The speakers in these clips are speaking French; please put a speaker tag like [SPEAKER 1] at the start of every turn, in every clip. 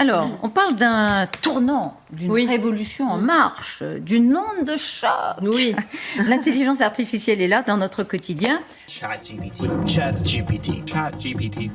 [SPEAKER 1] Alors, on parle d'un tournant, d'une révolution en marche, d'une onde de choc.
[SPEAKER 2] Oui.
[SPEAKER 1] L'intelligence artificielle est là dans notre quotidien.
[SPEAKER 3] ChatGPT. ChatGPT.
[SPEAKER 4] ChatGPT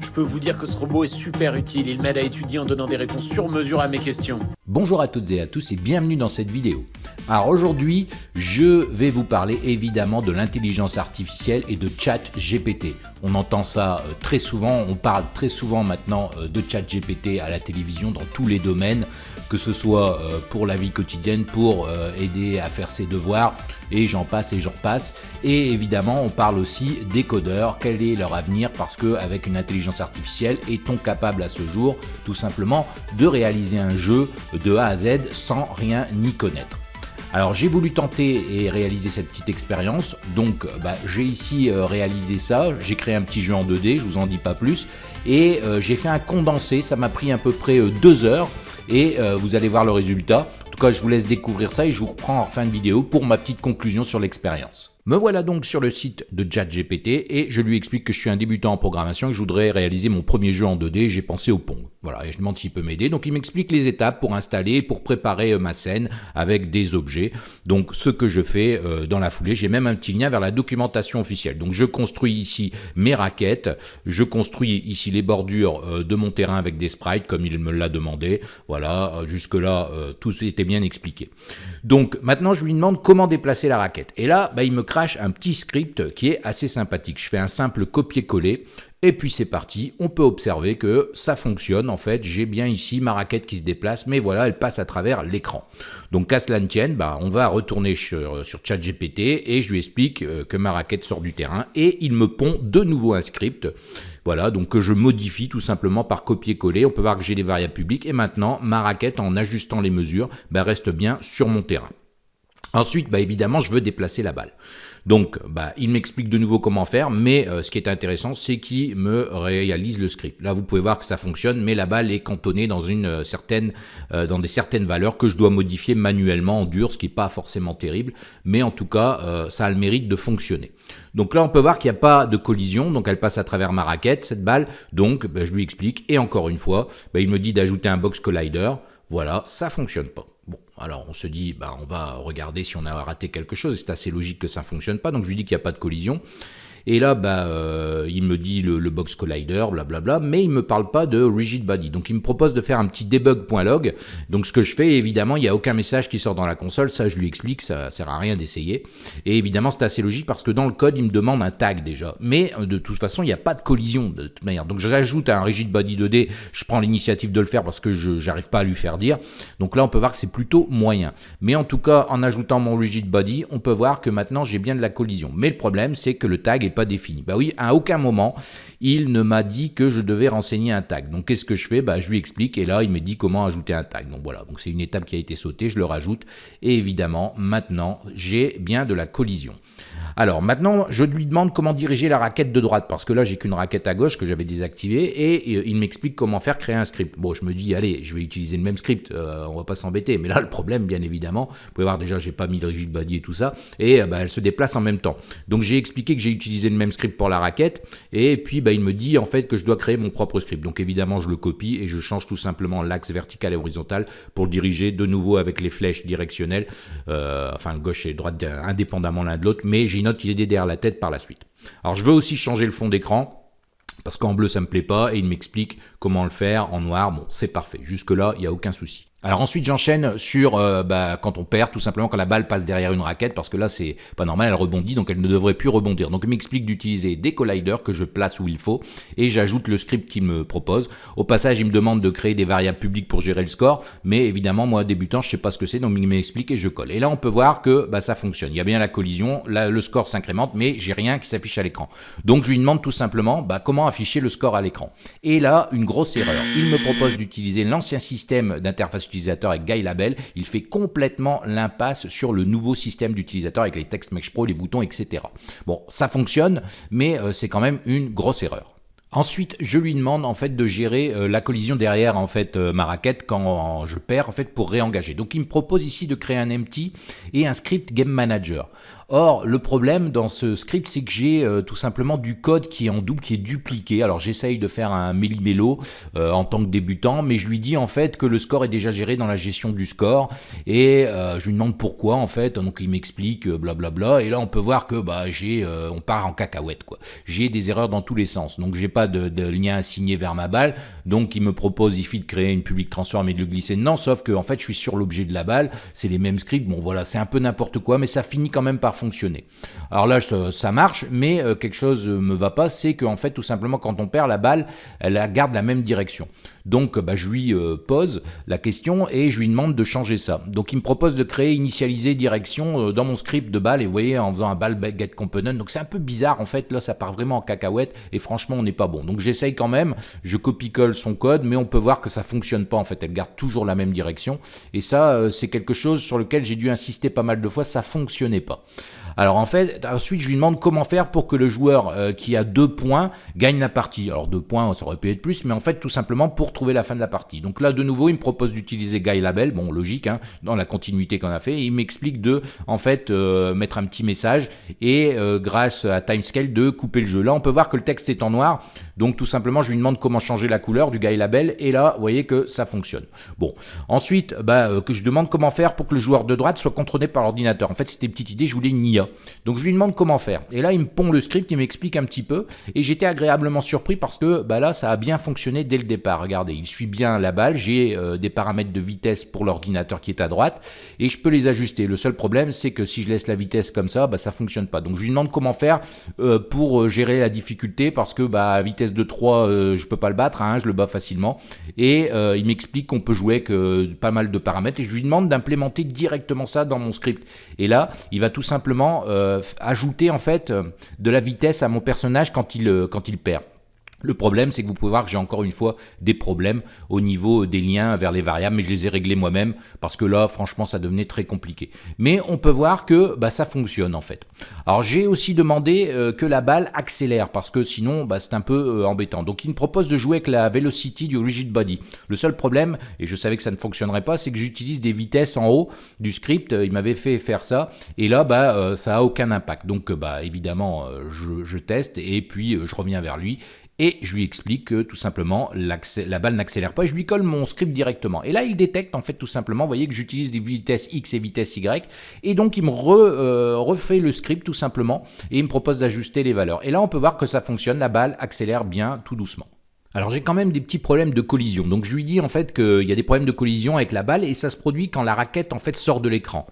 [SPEAKER 4] Je peux vous dire que ce robot est super utile, il m'aide à étudier en donnant des réponses sur mesure à mes questions.
[SPEAKER 5] Bonjour à toutes et à tous et bienvenue dans cette vidéo. Alors aujourd'hui, je vais vous parler évidemment de l'intelligence artificielle et de ChatGPT. On entend ça euh, très souvent, on parle très souvent maintenant euh, de ChatGPT à la télévision dans tous les domaines, que ce soit euh, pour la vie quotidienne, pour aider à faire ses devoirs, et j'en passe et j'en passe. Et évidemment, on parle aussi des codeurs, quel est leur avenir, parce qu'avec une intelligence artificielle, est-on capable à ce jour tout simplement de réaliser un jeu de A à Z sans rien y connaître. Alors j'ai voulu tenter et réaliser cette petite expérience, donc bah, j'ai ici réalisé ça, j'ai créé un petit jeu en 2D, je vous en dis pas plus, et j'ai fait un condensé, ça m'a pris à peu près deux heures, et vous allez voir le résultat. En tout cas, je vous laisse découvrir ça et je vous reprends en fin de vidéo pour ma petite conclusion sur l'expérience. Me voilà donc sur le site de ChatGPT et je lui explique que je suis un débutant en programmation et que je voudrais réaliser mon premier jeu en 2D. J'ai pensé au Pong. Voilà, et je demande s'il peut m'aider. Donc il m'explique les étapes pour installer, pour préparer euh, ma scène avec des objets. Donc ce que je fais euh, dans la foulée, j'ai même un petit lien vers la documentation officielle. Donc je construis ici mes raquettes, je construis ici les bordures euh, de mon terrain avec des sprites comme il me l'a demandé. Voilà, jusque là tout était bien expliqué. Donc maintenant je lui demande comment déplacer la raquette. Et là, bah, il me crache un petit script qui est assez sympathique. Je fais un simple copier-coller et puis c'est parti. On peut observer que ça fonctionne. En fait, j'ai bien ici ma raquette qui se déplace, mais voilà, elle passe à travers l'écran. Donc qu'à cela ne tienne, bah, on va retourner sur, sur ChatGPT et je lui explique euh, que ma raquette sort du terrain et il me pond de nouveau un script. Voilà, donc que je modifie tout simplement par copier-coller. On peut voir que j'ai les variables publiques et maintenant ma raquette en ajustant les mesures bah, reste bien sur mon terrain. Ensuite, bah évidemment, je veux déplacer la balle. Donc, bah, il m'explique de nouveau comment faire, mais euh, ce qui est intéressant, c'est qu'il me réalise le script. Là, vous pouvez voir que ça fonctionne, mais la balle est cantonnée dans, une euh, certaine, euh, dans des certaines valeurs que je dois modifier manuellement en dur, ce qui n'est pas forcément terrible, mais en tout cas, ça a le mérite de fonctionner. Donc là, on peut voir qu'il n'y a pas de collision, donc elle passe à travers ma raquette, cette balle, donc bah, je lui explique, et encore une fois, bah, il me dit d'ajouter un box collider, voilà, ça fonctionne pas. Bon, alors on se dit, bah, on va regarder si on a raté quelque chose, c'est assez logique que ça ne fonctionne pas, donc je lui dis qu'il n'y a pas de collision. Et là, bah, euh, il me dit le, box collider, blablabla, mais il ne me parle pas de rigid body. Donc il me propose de faire un petit debug.log. Donc ce que je fais, évidemment, il n'y a aucun message qui sort dans la console, ça je lui explique, ça ne sert à rien d'essayer. Et évidemment, c'est assez logique parce que dans le code, il me demande un tag déjà. Mais euh, de toute façon, il n'y a pas de collision de toute manière. Donc je rajoute un rigid body 2D, je prends l'initiative de le faire parce que je n'arrive pas à lui faire dire. Donc là, on peut voir que c'est plutôt moyen. Mais en tout cas, en ajoutant mon rigid body, on peut voir que maintenant j'ai bien de la collision. Mais le problème, c'est que le tag est pas défini. Bah oui, à aucun moment, il ne m'a dit que je devais renseigner un tag. Donc qu'est-ce que je fais? Bah, Je lui explique et là, il me dit comment ajouter un tag. Donc voilà, c'est une étape qui a été sautée, je le rajoute. Et évidemment, maintenant, j'ai bien de la collision. Alors maintenant, je lui demande comment diriger la raquette de droite, parce que là, j'ai qu'une raquette à gauche que j'avais désactivée, et, il m'explique comment faire créer un script. Bon, je me dis, allez, je vais utiliser le même script, euh, on va pas s'embêter. Mais là, le problème, bien évidemment, vous pouvez voir déjà, j'ai pas mis de rigid body et tout ça, et euh, bah, elle se déplace en même temps. Donc j'ai expliqué que j'ai utilisé le même script pour la raquette, et puis bah, il me dit en fait que je dois créer mon propre script. Donc évidemment, je le copie et je change tout simplement l'axe vertical et horizontal pour le diriger de nouveau avec les flèches directionnelles, euh, enfin gauche et droite indépendamment l'un de l'autre, mais j'ai une autre idée derrière la tête par la suite. Alors je veux aussi changer le fond d'écran, parce qu'en bleu ça me plaît pas, et il m'explique comment le faire en noir, bon c'est parfait, jusque là il n'y a aucun souci. Alors ensuite j'enchaîne sur euh, bah, quand on perd, tout simplement quand la balle passe derrière une raquette, parce que là c'est pas normal, elle rebondit, donc elle ne devrait plus rebondir. Donc il m'explique d'utiliser des colliders que je place où il faut, et j'ajoute le script qu'il me propose. Au passage il me demande de créer des variables publiques pour gérer le score, mais évidemment moi débutant je sais pas ce que c'est, donc il m'explique et je colle. Et là on peut voir que bah, ça fonctionne, il y a bien la collision, le score s'incrémente, mais j'ai rien qui s'affiche à l'écran. Donc je lui demande tout simplement bah, comment afficher le score à l'écran. Et là une grosse erreur, il me propose d'utiliser l'ancien système d'interface avec Guy Label, il fait complètement l'impasse sur le nouveau système d'utilisateur avec les textes Mesh Pro, les boutons, etc. Bon, ça fonctionne, mais euh, c'est quand même une grosse erreur. Ensuite, je lui demande en fait de gérer euh, la collision derrière en fait euh, ma raquette quand je perds en fait pour réengager. Donc il me propose ici de créer un empty et un script game manager. Or, le problème dans ce script, c'est que j'ai euh, tout simplement du code qui est en double, qui est dupliqué. Alors, j'essaye de faire un méli-mélo euh, en tant que débutant, mais je lui dis en fait que le score est déjà géré dans la gestion du score. Et euh, je lui demande pourquoi en fait. Donc, il m'explique blablabla. Et là, on peut voir que bah, j'ai, on part en cacahuète. quoi. J'ai des erreurs dans tous les sens. Donc, j'ai pas de, de, lien assigné vers ma balle. Donc, il me propose ici de créer une public transform et de le glisser dedans. Sauf que en fait, je suis sur l'objet de la balle. C'est les mêmes scripts. Bon, voilà, c'est un peu n'importe quoi, mais ça finit quand même par Alors là, ça, marche, mais euh, quelque chose me va pas, c'est qu'en fait, tout simplement, quand on perd la balle, elle garde la même direction. Donc, bah, je lui euh, pose la question et je lui demande de changer ça. Donc, il me propose de créer, initialiser direction euh, dans mon script de balle, et vous voyez, en faisant un ball get component. Donc, c'est un peu bizarre, en fait, là, ça part vraiment en cacahuète, et franchement, on n'est pas bon. Donc, j'essaye quand même, je copie-colle son code, mais on peut voir que ça fonctionne pas, en fait, elle garde toujours la même direction. Et ça, c'est quelque chose sur lequel j'ai dû insister pas mal de fois, ça fonctionnait pas. Alors en fait, ensuite je lui demande comment faire pour que le joueur euh, qui a deux points gagne la partie. Alors deux points, ça aurait pu être plus, mais en fait tout simplement pour trouver la fin de la partie. Donc là de nouveau, il me propose d'utiliser Guy Label, bon logique, hein, dans la continuité qu'on a fait. il m'explique de en fait euh, mettre un petit message et euh, grâce à Timescale de couper le jeu. Là on peut voir que le texte est en noir, donc tout simplement je lui demande comment changer la couleur du Guy Label et là vous voyez que ça fonctionne. Bon, ensuite bah, que je demande comment faire pour que le joueur de droite soit contrôlé par l'ordinateur. En fait c'était une petite idée, je voulais une. Donc je lui demande comment faire. Et là, il me pond le script, il m'explique un petit peu. Et j'étais agréablement surpris parce que bah là, ça a bien fonctionné dès le départ. Regardez, il suit bien la balle. J'ai euh, des paramètres de vitesse pour l'ordinateur qui est à droite. Et je peux les ajuster. Le seul problème, c'est que si je laisse la vitesse comme ça, bah, ça fonctionne pas. Donc je lui demande comment faire euh, pour euh, gérer la difficulté parce que bah, à vitesse de 3, je peux pas le battre. Hein, je le bats facilement. Et il m'explique qu'on peut jouer avec pas mal de paramètres. Et je lui demande d'implémenter directement ça dans mon script. Et là, il va tout simplement euh, ajouter en fait euh, de la vitesse à mon personnage quand il, euh, quand il perd. Le problème, c'est que vous pouvez voir que j'ai encore une fois des problèmes au niveau des liens vers les variables, mais je les ai réglés moi-même parce que là, franchement, ça devenait très compliqué. Mais on peut voir que bah, ça fonctionne en fait. Alors j'ai aussi demandé euh, que la balle accélère parce que sinon, bah, c'est un peu euh, embêtant. Donc il me propose de jouer avec la velocity du rigid body. Le seul problème, et je savais que ça ne fonctionnerait pas, c'est que j'utilise des vitesses en haut du script. Il m'avait fait faire ça et là, bah, euh, ça a aucun impact. Donc bah, évidemment, je, je teste et puis je reviens vers lui et je lui explique que tout simplement la balle n'accélère pas et je lui colle mon script directement. Et là, il détecte en fait tout simplement, vous voyez que j'utilise des vitesses X et vitesse Y et donc il me euh, refait le script tout simplement et il me propose d'ajuster les valeurs. Et là, on peut voir que ça fonctionne, la balle accélère bien tout doucement. Alors j'ai quand même des petits problèmes de collision. Donc je lui dis en fait qu'il y a des problèmes de collision avec la balle et ça se produit quand la raquette en fait sort de l'écran.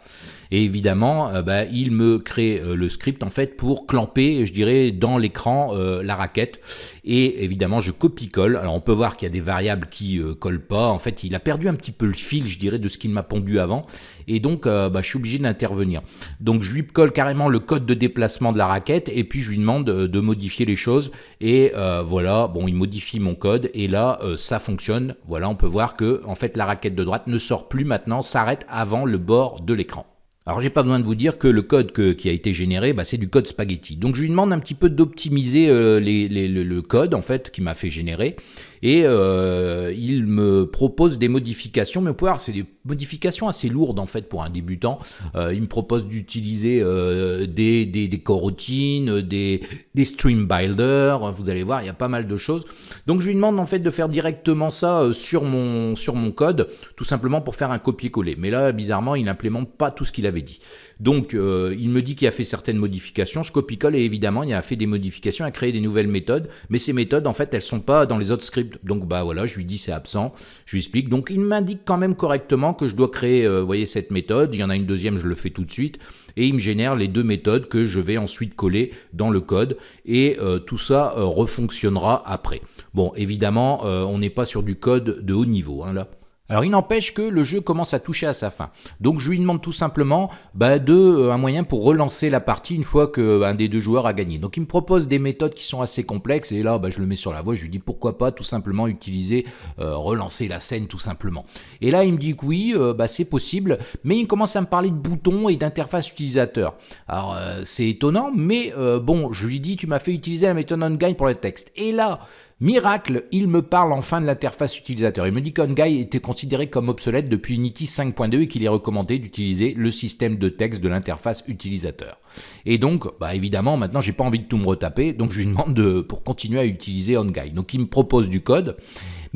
[SPEAKER 5] Et évidemment, euh, bah, il me crée euh, le script en fait pour clamper, je dirais, dans l'écran euh, la raquette. Et évidemment, je copie-colle. Alors on peut voir qu'il y a des variables qui collent pas. En fait, il a perdu un petit peu le fil, je dirais, de ce qu'il m'a pondu avant. Et donc, bah, je suis obligé d'intervenir. Donc je lui colle carrément le code de déplacement de la raquette et puis je lui demande de modifier les choses. Et voilà, bon, il modifie mon code et là, ça fonctionne. Voilà, on peut voir que en fait la raquette de droite ne sort plus maintenant, s'arrête avant le bord de l'écran. Alors j'ai pas besoin de vous dire que le code qui a été généré, bah, c'est du code spaghetti. Donc je lui demande un petit peu d'optimiser euh, le, code en fait qui m'a fait générer et euh, il me propose des modifications, mais vous pouvez voir, c'est des modifications assez lourdes en fait pour un débutant. Euh, il me propose d'utiliser euh, des, des, coroutines, des, des stream builders, vous allez voir, il y a pas mal de choses. Donc je lui demande en fait de faire directement ça sur mon, sur mon code, tout simplement pour faire un copier-coller. Mais là, bizarrement, il n'implémente pas tout ce qu'il avait dit. Donc, il me dit qu'il a fait certaines modifications. Je copie-colle et évidemment, il a fait des modifications, a créé des nouvelles méthodes. Mais ces méthodes, en fait, elles sont pas dans les autres scripts. Donc, bah voilà, je lui dis c'est absent. Je lui explique. Donc, il m'indique quand même correctement que je dois créer, euh, cette méthode. Il y en a une deuxième, je le fais tout de suite. Et il me génère les deux méthodes que je vais ensuite coller dans le code. Et euh, tout ça refonctionnera après. Bon, évidemment, on n'est pas sur du code de haut niveau, hein. Alors il n'empêche que le jeu commence à toucher à sa fin. Donc je lui demande tout simplement bah, de, euh, un moyen pour relancer la partie une fois qu'un euh, des deux joueurs a gagné. Donc il me propose des méthodes qui sont assez complexes et là bah, je le mets sur la voie, je lui dis pourquoi pas tout simplement utiliser, euh, relancer la scène tout simplement. Et là il me dit que oui, bah, c'est possible, mais il commence à me parler de boutons et d'interface utilisateur. Alors c'est étonnant, mais bon, je lui dis tu m'as fait utiliser la méthode onGuide pour le texte. Et là, Miracle, il me parle enfin de l'interface utilisateur. Il me dit qu'OnGuy était considéré comme obsolète depuis Unity 5.2 et qu'il est recommandé d'utiliser le système de texte de l'interface utilisateur. Et donc, bah évidemment, maintenant, j'ai pas envie de tout me retaper, donc je lui demande de, pour continuer à utiliser OnGuy. Donc, il me propose du code.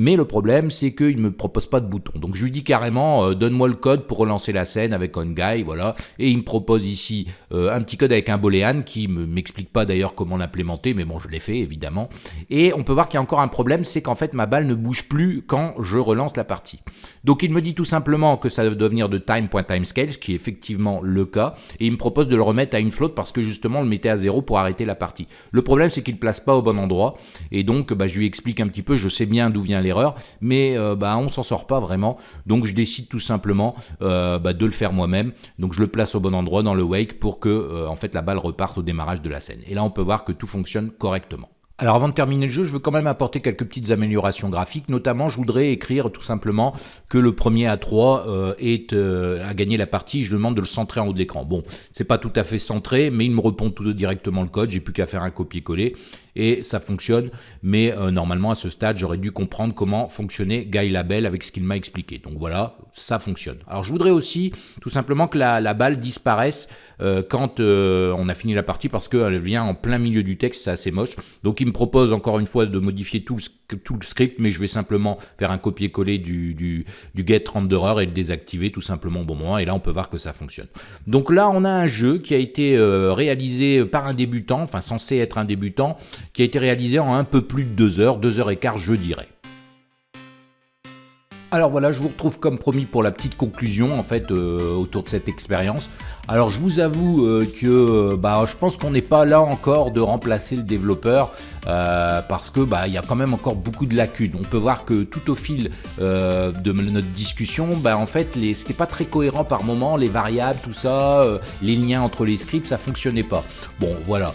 [SPEAKER 5] Mais le problème, c'est qu'il ne me propose pas de bouton. Donc je lui dis carrément, euh, donne-moi le code pour relancer la scène avec OnGuy, voilà. Et il me propose ici euh, un petit code avec un boolean qui ne m'explique pas d'ailleurs comment l'implémenter, mais bon, je l'ai fait évidemment. Et on peut voir qu'il y a encore un problème, c'est qu'en fait ma balle ne bouge plus quand je relance la partie. Donc il me dit tout simplement que ça doit venir de time.timescale, ce qui est effectivement le cas, et il me propose de le remettre à une flotte parce que justement on le mettait à zéro pour arrêter la partie. Le problème c'est qu'il ne place pas au bon endroit, et donc bah, je lui explique un petit peu, je sais bien d'où vient l'erreur, mais euh, bah, on s'en sort pas vraiment. Donc je décide tout simplement euh, bah, de le faire moi-même. Donc je le place au bon endroit dans le wake pour que euh, en fait la balle reparte au démarrage de la scène. Et là on peut voir que tout fonctionne correctement. Alors avant de terminer le jeu, je veux quand même apporter quelques petites améliorations graphiques. Notamment, je voudrais écrire tout simplement que le premier à 3 euh, est, a gagné la partie. Je demande de le centrer en haut de l'écran. Bon, c'est pas tout à fait centré, mais il me répond tout directement le code. J'ai plus qu'à faire un copier-coller et ça fonctionne. Mais euh, normalement, à ce stade, j'aurais dû comprendre comment fonctionnait Guy Label avec ce qu'il m'a expliqué. Donc voilà, ça fonctionne. Alors je voudrais aussi tout simplement que la, balle disparaisse quand on a fini la partie parce qu'elle vient en plein milieu du texte. C'est assez moche. Donc il me propose encore une fois de modifier tout le, script, mais je vais simplement faire un copier-coller du, du, du, get renderer et le désactiver tout simplement au bon moment. Et là, on peut voir que ça fonctionne. Donc là, on a un jeu qui a été euh, réalisé par un débutant, enfin censé être un débutant, qui a été réalisé en un peu plus de deux heures, deux heures et quart, je dirais. Alors voilà, je vous retrouve comme promis pour la petite conclusion en fait euh, autour de cette expérience. Alors je vous avoue euh, que bah, je pense qu'on n'est pas là encore de remplacer le développeur euh, parce que bah, il y a quand même encore beaucoup de lacunes. On peut voir que tout au fil de notre discussion, bah, en fait c'était pas très cohérent par moment, les variables, tout ça, les liens entre les scripts, ça fonctionnait pas. Bon voilà.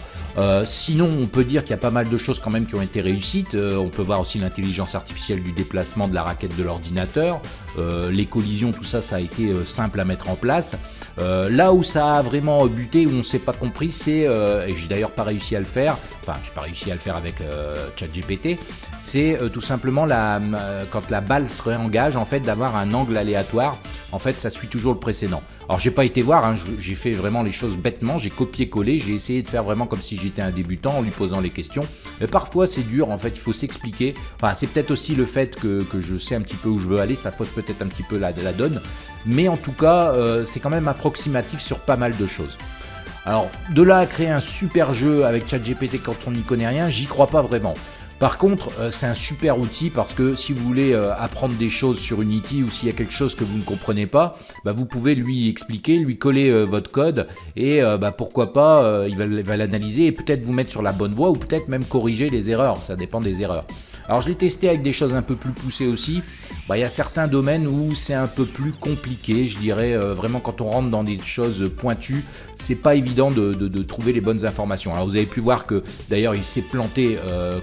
[SPEAKER 5] sinon, on peut dire qu'il y a pas mal de choses quand même qui ont été réussites. on peut voir aussi l'intelligence artificielle du déplacement de la raquette de l'ordinateur euh, les collisions, tout ça, ça a été euh, simple à mettre en place. Euh, là où ça a vraiment buté, où on ne s'est pas compris, c'est, et j'ai d'ailleurs pas réussi à le faire, enfin j'ai pas réussi à le faire avec ChatGPT, c'est tout simplement la, quand la balle se réengage, en fait, d'avoir un angle aléatoire. En fait, ça suit toujours le précédent. Alors j'ai pas été voir, hein, j'ai fait vraiment les choses bêtement, j'ai copié-collé, j'ai essayé de faire vraiment comme si j'étais un débutant en lui posant les questions. Mais parfois c'est dur, en fait, il faut s'expliquer. Enfin, c'est peut-être aussi le fait que, je sais un petit peu où je veux aller, ça fausse peut-être un petit peu la, donne. Mais en tout cas, euh, c'est quand même approximatif sur pas mal de choses. Alors, de là à créer un super jeu avec ChatGPT quand on n'y connaît rien, j'y crois pas vraiment. Par contre, euh, c'est un super outil parce que si vous voulez euh, apprendre des choses sur Unity ou s'il y a quelque chose que vous ne comprenez pas, bah, vous pouvez lui expliquer, lui coller euh, votre code et bah, pourquoi pas, il va l'analyser et peut-être vous mettre sur la bonne voie ou peut-être même corriger les erreurs, ça dépend des erreurs. Alors je l'ai testé avec des choses un peu plus poussées aussi. Bah, il y a certains domaines où c'est un peu plus compliqué, je dirais vraiment quand on rentre dans des choses pointues, c'est pas évident de, trouver les bonnes informations. Alors vous avez pu voir que d'ailleurs il s'est planté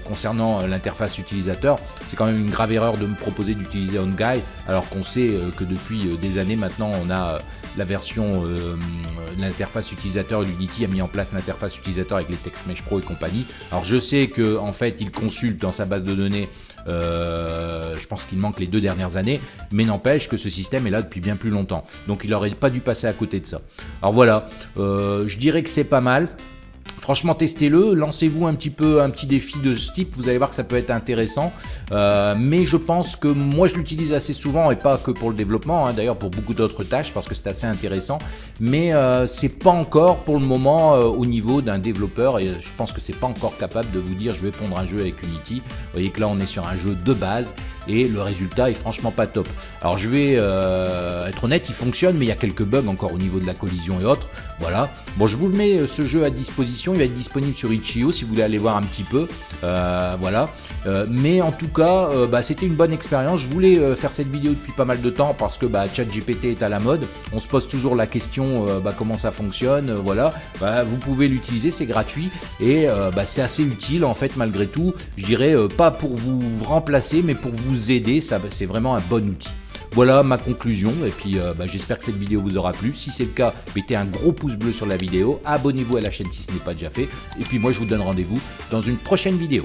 [SPEAKER 5] concernant euh, l'interface utilisateur. C'est quand même une grave erreur de me proposer d'utiliser OnGuy alors qu'on sait euh, que depuis euh, des années maintenant on a la version l'interface utilisateur Unity a mis en place l'interface utilisateur avec les TextMesh Pro et compagnie. Alors je sais que en fait il consulte dans sa base de données, je pense qu'il manque les deux dernières années, mais n'empêche que ce système est là depuis bien plus longtemps. Donc il n'aurait pas dû passer à côté de ça. Alors voilà, je dirais que c'est pas mal. Franchement, testez-le, lancez-vous un petit peu un petit défi de ce type, vous allez voir que ça peut être intéressant. Euh, mais je pense que moi, je l'utilise assez souvent et pas que pour le développement, hein, d'ailleurs pour beaucoup d'autres tâches parce que c'est assez intéressant. Mais euh, c'est pas encore pour le moment euh, au niveau d'un développeur et je pense que c'est pas encore capable de vous dire je vais pondre un jeu avec Unity. Vous voyez que là, on est sur un jeu de base et le résultat est franchement pas top. Alors je vais être honnête, il fonctionne, mais il y a quelques bugs encore au niveau de la collision et autres. Voilà. Bon, je vous le mets ce jeu à disposition il va être disponible sur Itch.io si vous voulez aller voir un petit peu. Euh, voilà. Euh, mais en tout cas, euh, bah, c'était une bonne expérience. Je voulais faire cette vidéo depuis pas mal de temps parce que bah, ChatGPT est à la mode. On se pose toujours la question bah, comment ça fonctionne. voilà. Vous pouvez l'utiliser, c'est gratuit et c'est assez utile en fait malgré tout. Je dirais pas pour vous remplacer, mais pour vous aider. C'est vraiment un bon outil. Voilà ma conclusion et puis euh, bah, j'espère que cette vidéo vous aura plu. Si c'est le cas, mettez un gros pouce bleu sur la vidéo, abonnez-vous à la chaîne si ce n'est pas déjà fait et puis moi je vous donne rendez-vous dans une prochaine vidéo.